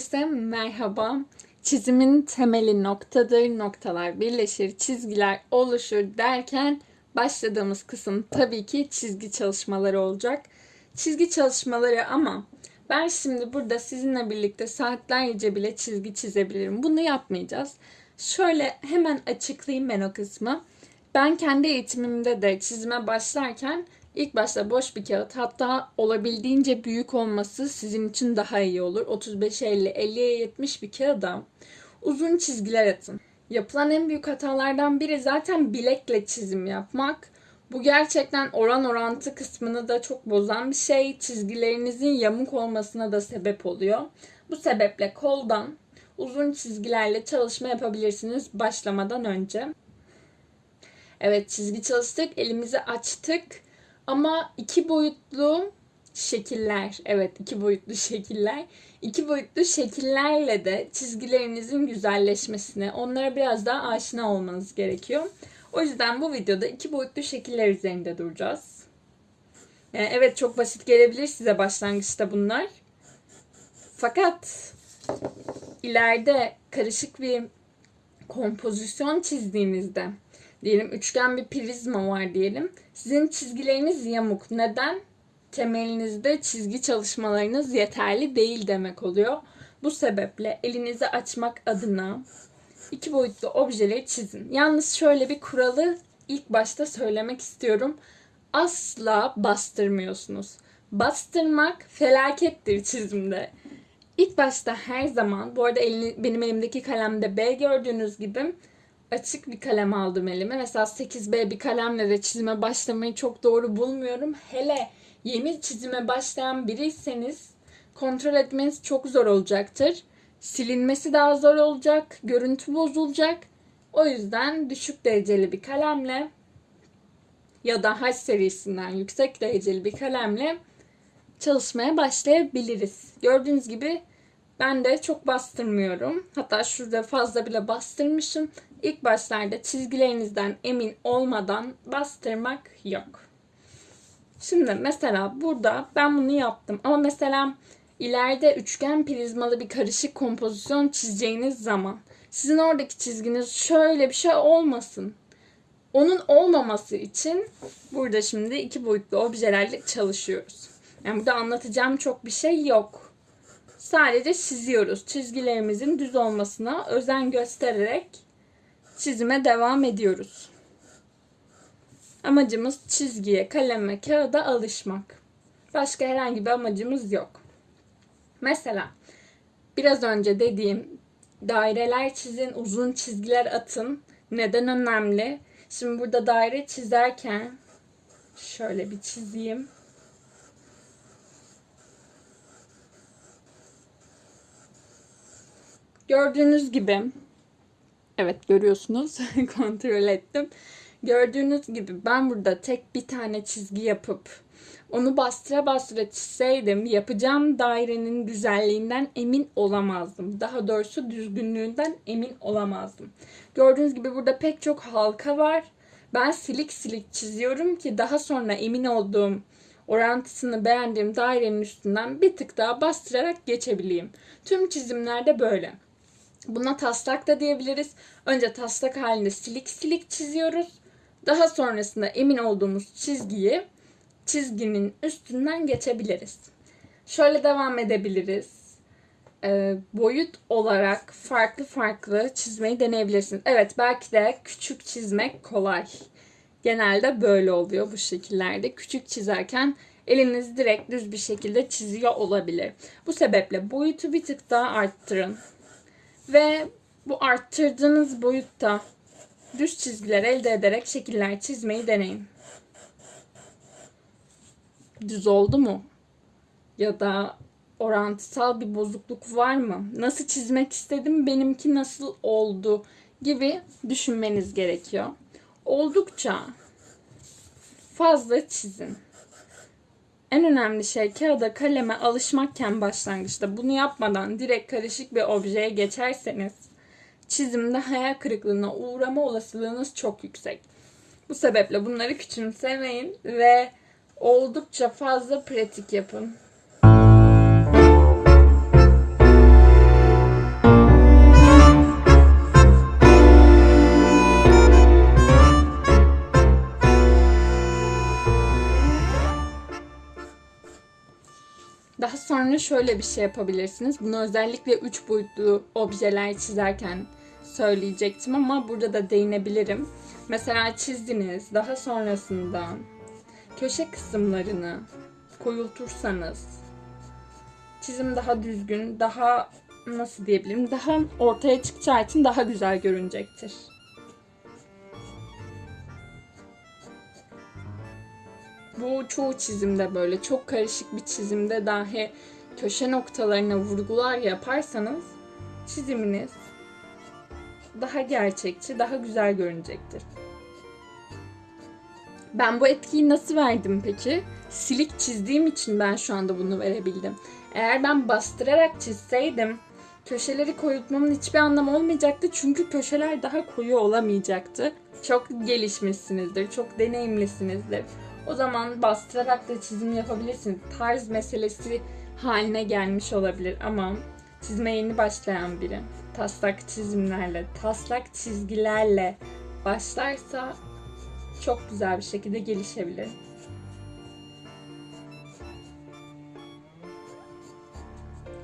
Herkese merhaba. Çizimin temeli noktadır, noktalar birleşir, çizgiler oluşur derken başladığımız kısım tabii ki çizgi çalışmaları olacak. Çizgi çalışmaları ama ben şimdi burada sizinle birlikte saatlerce bile çizgi çizebilirim. Bunu yapmayacağız. Şöyle hemen açıklayayım ben o kısmı. Ben kendi eğitimimde de çizime başlarken ilk başta boş bir kağıt hatta olabildiğince büyük olması sizin için daha iyi olur. 35-50, 50'ye 70 bir kağıda uzun çizgiler atın. Yapılan en büyük hatalardan biri zaten bilekle çizim yapmak. Bu gerçekten oran orantı kısmını da çok bozan bir şey. Çizgilerinizin yamuk olmasına da sebep oluyor. Bu sebeple koldan uzun çizgilerle çalışma yapabilirsiniz başlamadan önce. Evet çizgi çalıştık, elimizi açtık. Ama iki boyutlu şekiller, evet iki boyutlu şekiller. İki boyutlu şekillerle de çizgilerinizin güzelleşmesine, onlara biraz daha aşina olmanız gerekiyor. O yüzden bu videoda iki boyutlu şekiller üzerinde duracağız. Yani evet çok basit gelebilir size başlangıçta bunlar. Fakat ileride karışık bir kompozisyon çizdiğinizde diyelim üçgen bir prizma var diyelim. Sizin çizgileriniz yamuk. Neden? Temelinizde çizgi çalışmalarınız yeterli değil demek oluyor. Bu sebeple elinizi açmak adına iki boyutlu objeleri çizin. Yalnız şöyle bir kuralı ilk başta söylemek istiyorum. Asla bastırmıyorsunuz. Bastırmak felakettir çizimde. İlk başta her zaman, bu arada elini, benim elimdeki kalemde B gördüğünüz gibi açık bir kalem aldım elime. Mesela 8B bir kalemle de çizime başlamayı çok doğru bulmuyorum. Hele yeni çizime başlayan biriyseniz kontrol etmeniz çok zor olacaktır. Silinmesi daha zor olacak, görüntü bozulacak. O yüzden düşük dereceli bir kalemle ya da H serisinden yüksek dereceli bir kalemle çalışmaya başlayabiliriz. Gördüğünüz gibi ben de çok bastırmıyorum. Hatta şurada fazla bile bastırmışım. İlk başlarda çizgilerinizden emin olmadan bastırmak yok. Şimdi mesela burada ben bunu yaptım. Ama mesela ileride üçgen prizmalı bir karışık kompozisyon çizeceğiniz zaman sizin oradaki çizginiz şöyle bir şey olmasın. Onun olmaması için burada şimdi iki boyutlu objelerle çalışıyoruz. Yani burada anlatacağım çok bir şey yok. Sadece çiziyoruz. Çizgilerimizin düz olmasına özen göstererek çizime devam ediyoruz. Amacımız çizgiye, kaleme, kağıda alışmak. Başka herhangi bir amacımız yok. Mesela biraz önce dediğim daireler çizin, uzun çizgiler atın. Neden önemli? Şimdi burada daire çizerken şöyle bir çizeyim. Gördüğünüz gibi evet görüyorsunuz kontrol ettim. Gördüğünüz gibi ben burada tek bir tane çizgi yapıp onu bastıra bastıra çizseydim yapacağım dairenin güzelliğinden emin olamazdım. Daha doğrusu düzgünlüğünden emin olamazdım. Gördüğünüz gibi burada pek çok halka var. Ben silik silik çiziyorum ki daha sonra emin olduğum orantısını beğendiğim dairenin üstünden bir tık daha bastırarak geçebileyim. Tüm çizimlerde böyle. Buna taslak da diyebiliriz. Önce taslak halinde silik silik çiziyoruz. Daha sonrasında emin olduğumuz çizgiyi çizginin üstünden geçebiliriz. Şöyle devam edebiliriz. E, boyut olarak farklı farklı çizmeyi deneyebilirsiniz. Evet belki de küçük çizmek kolay. Genelde böyle oluyor bu şekillerde. Küçük çizerken eliniz direkt düz bir şekilde çiziyor olabilir. Bu sebeple boyutu bir tık daha arttırın. Ve bu arttırdığınız boyutta düz çizgiler elde ederek şekiller çizmeyi deneyin. Düz oldu mu? Ya da orantısal bir bozukluk var mı? Nasıl çizmek istedim, benimki nasıl oldu gibi düşünmeniz gerekiyor. Oldukça fazla çizin. En önemli şey kağıda kaleme alışmakken başlangıçta bunu yapmadan direkt karışık bir objeye geçerseniz çizimde hayal kırıklığına uğrama olasılığınız çok yüksek. Bu sebeple bunları küçümsemeyin ve oldukça fazla pratik yapın. Şöyle bir şey yapabilirsiniz. Bunu özellikle 3 boyutlu objeler çizerken söyleyecektim ama burada da değinebilirim. Mesela çizdiniz, daha sonrasında köşe kısımlarını koyultursanız çizim daha düzgün, daha nasıl diyebilirim, daha ortaya çıkacağı için daha güzel görünecektir. Bu çoğu çizimde böyle çok karışık bir çizimde dahi köşe noktalarına vurgular yaparsanız çiziminiz daha gerçekçi, daha güzel görünecektir. Ben bu etkiyi nasıl verdim peki? Silik çizdiğim için ben şu anda bunu verebildim. Eğer ben bastırarak çizseydim köşeleri koyutmamın hiçbir anlamı olmayacaktı. Çünkü köşeler daha koyu olamayacaktı. Çok gelişmişsinizdir, çok deneyimlisinizdir. O zaman bastırarak da çizim yapabilirsiniz. Tarz meselesi haline gelmiş olabilir ama çizmeye yeni başlayan biri taslak çizimlerle, taslak çizgilerle başlarsa çok güzel bir şekilde gelişebilir.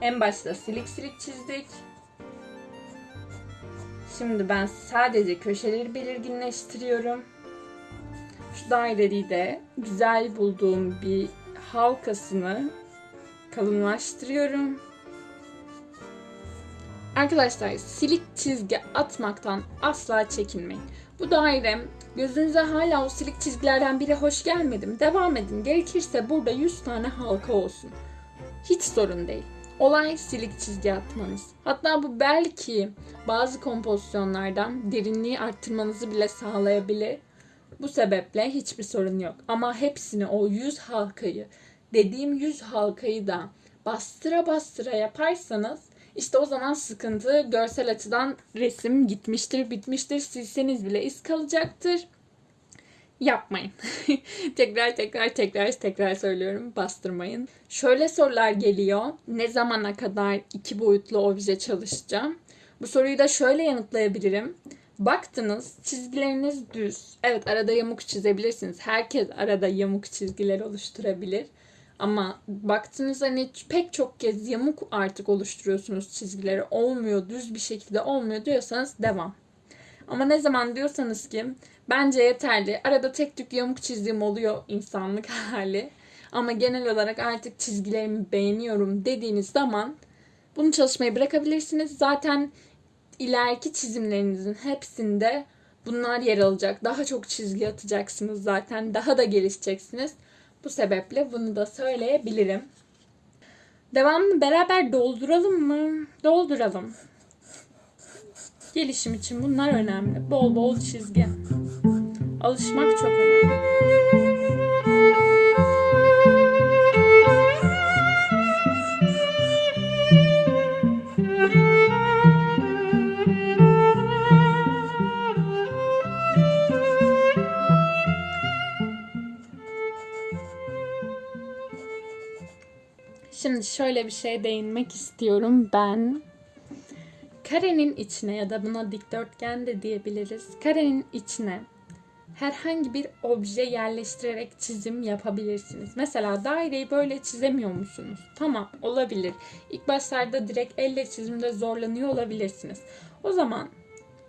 En başta silik silik çizdik. Şimdi ben sadece köşeleri belirginleştiriyorum. Şu daireyi de güzel bulduğum bir halkasını kalınlaştırıyorum. Arkadaşlar silik çizgi atmaktan asla çekinmeyin. Bu daire gözünüze hala o silik çizgilerden biri hoş gelmedim. Devam edin. Gerekirse burada 100 tane halka olsun. Hiç sorun değil. Olay silik çizgi atmanız. Hatta bu belki bazı kompozisyonlardan derinliği arttırmanızı bile sağlayabilir. Bu sebeple hiçbir sorun yok. Ama hepsini o 100 halkayı, dediğim 100 halkayı da bastıra bastıra yaparsanız işte o zaman sıkıntı görsel açıdan resim gitmiştir, bitmiştir. Silseniz bile iz kalacaktır. Yapmayın. tekrar tekrar tekrar tekrar söylüyorum. Bastırmayın. Şöyle sorular geliyor. Ne zamana kadar iki boyutlu obje çalışacağım? Bu soruyu da şöyle yanıtlayabilirim. Baktınız çizgileriniz düz. Evet arada yamuk çizebilirsiniz. Herkes arada yamuk çizgiler oluşturabilir. Ama baktınız hani pek çok kez yamuk artık oluşturuyorsunuz çizgileri. Olmuyor, düz bir şekilde olmuyor diyorsanız devam. Ama ne zaman diyorsanız ki bence yeterli. Arada tek tük yamuk çizdiğim oluyor insanlık hali. Ama genel olarak artık çizgilerimi beğeniyorum dediğiniz zaman bunu çalışmayı bırakabilirsiniz. Zaten ileriki çizimlerinizin hepsinde bunlar yer alacak. Daha çok çizgi atacaksınız zaten. Daha da gelişeceksiniz. Bu sebeple bunu da söyleyebilirim. Devamını beraber dolduralım mı? Dolduralım. Gelişim için bunlar önemli. Bol bol çizgi. Alışmak çok önemli. Şimdi şöyle bir şeye değinmek istiyorum ben. Karenin içine ya da buna dikdörtgen de diyebiliriz. Karenin içine herhangi bir obje yerleştirerek çizim yapabilirsiniz. Mesela daireyi böyle çizemiyor musunuz? Tamam olabilir. İlk başlarda direkt elle çizimde zorlanıyor olabilirsiniz. O zaman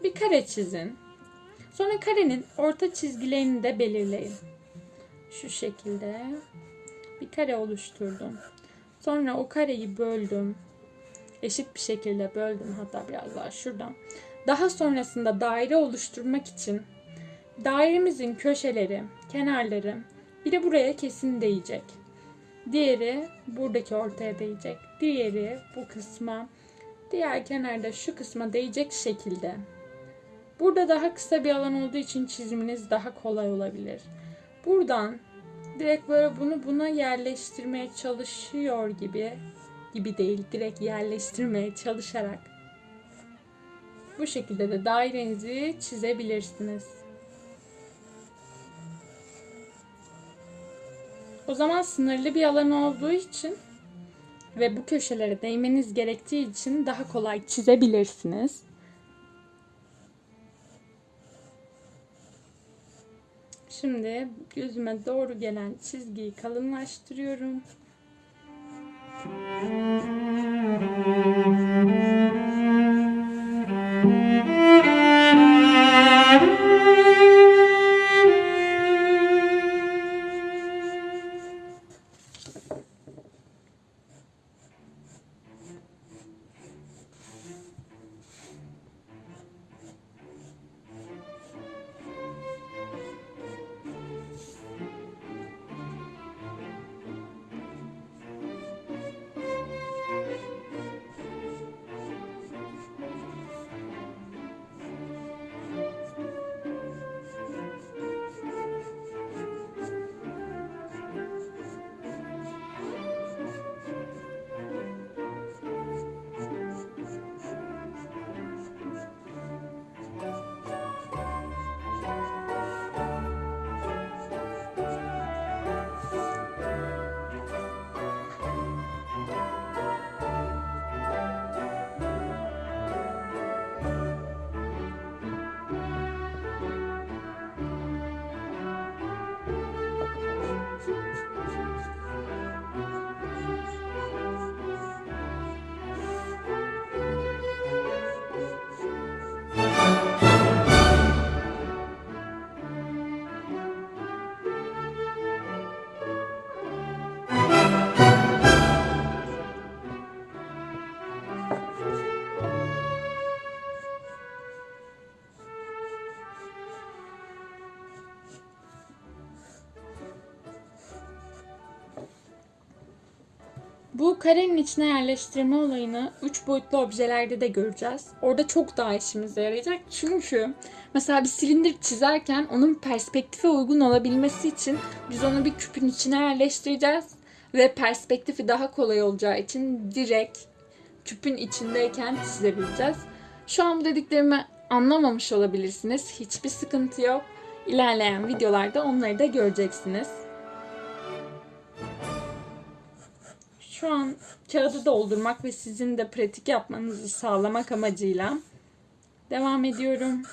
bir kare çizin. Sonra karenin orta çizgilerini de belirleyin. Şu şekilde bir kare oluşturdum. Sonra o kareyi böldüm. Eşit bir şekilde böldüm hatta biraz daha şuradan. Daha sonrasında daire oluşturmak için dairemizin köşeleri, kenarları biri buraya kesin değecek. Diğeri buradaki ortaya değecek. Diğeri bu kısma, diğer kenarda şu kısma değecek şekilde. Burada daha kısa bir alan olduğu için çiziminiz daha kolay olabilir. Buradan direkt böyle bunu buna yerleştirmeye çalışıyor gibi gibi değil direkt yerleştirmeye çalışarak bu şekilde de dairenizi çizebilirsiniz. O zaman sınırlı bir alan olduğu için ve bu köşelere değmeniz gerektiği için daha kolay çizebilirsiniz. Şimdi gözüme doğru gelen çizgiyi kalınlaştırıyorum. Karenin içine yerleştirme olayını 3 boyutlu objelerde de göreceğiz. Orada çok daha işimize yarayacak. Çünkü mesela bir silindir çizerken onun perspektife uygun olabilmesi için biz onu bir küpün içine yerleştireceğiz. Ve perspektifi daha kolay olacağı için direkt küpün içindeyken çizebileceğiz. Şu an bu dediklerimi anlamamış olabilirsiniz. Hiçbir sıkıntı yok. İlerleyen videolarda onları da göreceksiniz. Şu an kağıdı doldurmak ve sizin de pratik yapmanızı sağlamak amacıyla devam ediyorum.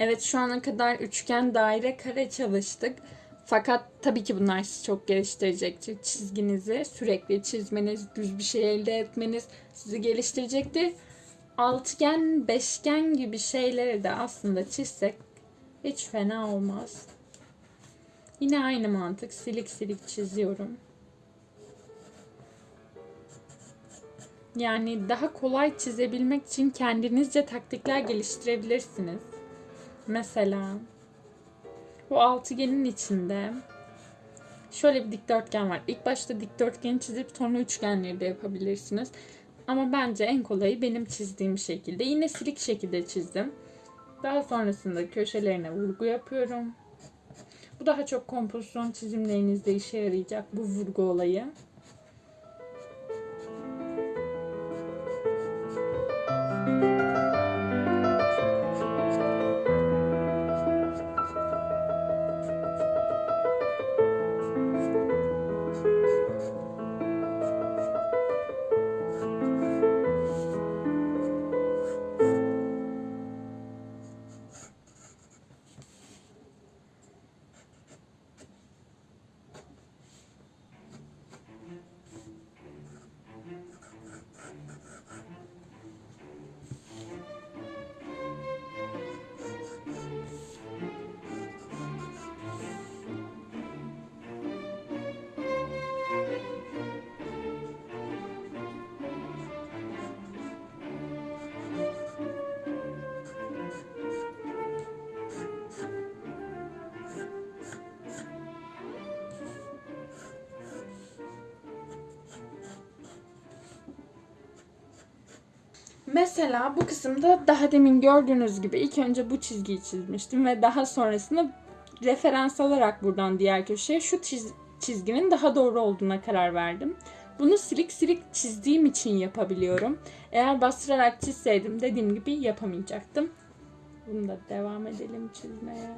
Evet şu ana kadar üçgen, daire, kare çalıştık. Fakat tabii ki bunlar sizi çok geliştirecektir. Çizginizi sürekli çizmeniz, düz bir şey elde etmeniz sizi geliştirecektir. Altıgen, beşgen gibi şeyleri de aslında çizsek hiç fena olmaz. Yine aynı mantık. Silik silik çiziyorum. Yani daha kolay çizebilmek için kendinizce taktikler geliştirebilirsiniz. Mesela bu altıgenin içinde şöyle bir dikdörtgen var. İlk başta dikdörtgeni çizip sonra üçgenleri de yapabilirsiniz. Ama bence en kolayı benim çizdiğim şekilde. Yine silik şekilde çizdim. Daha sonrasında köşelerine vurgu yapıyorum. Bu daha çok kompozisyon çizimlerinizde işe yarayacak bu vurgu olayı. Mesela bu kısımda daha demin gördüğünüz gibi ilk önce bu çizgiyi çizmiştim ve daha sonrasında referans alarak buradan diğer köşeye şu çiz- çizginin daha doğru olduğuna karar verdim. Bunu silik silik çizdiğim için yapabiliyorum. Eğer bastırarak çizseydim dediğim gibi yapamayacaktım. Bunu da devam edelim çizmeye.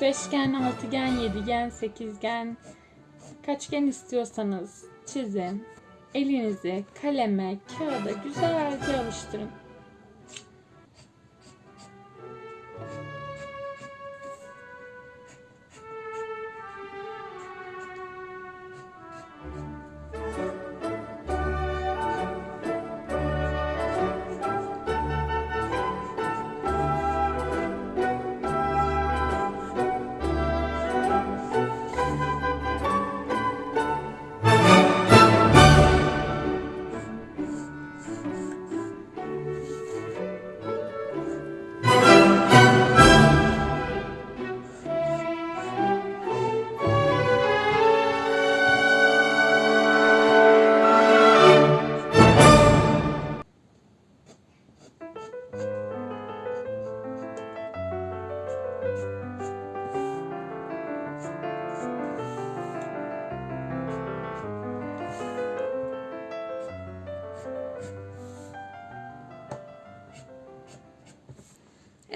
Beşgen, altıgen, yedigen, sekizgen, kaçgen istiyorsanız çizin. Elinizi kaleme, kağıda güzelce alıştırın.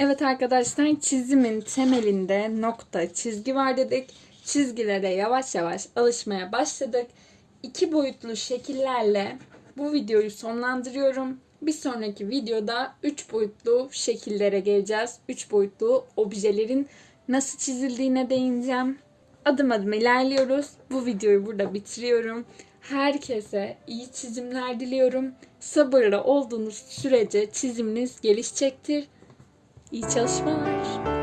Evet arkadaşlar çizimin temelinde nokta, çizgi var dedik. Çizgilere yavaş yavaş alışmaya başladık. İki boyutlu şekillerle bu videoyu sonlandırıyorum. Bir sonraki videoda üç boyutlu şekillere geleceğiz. Üç boyutlu objelerin nasıl çizildiğine değineceğim. Adım adım ilerliyoruz. Bu videoyu burada bitiriyorum. Herkese iyi çizimler diliyorum. Sabırlı olduğunuz sürece çiziminiz gelişecektir. İyi çalışmalar.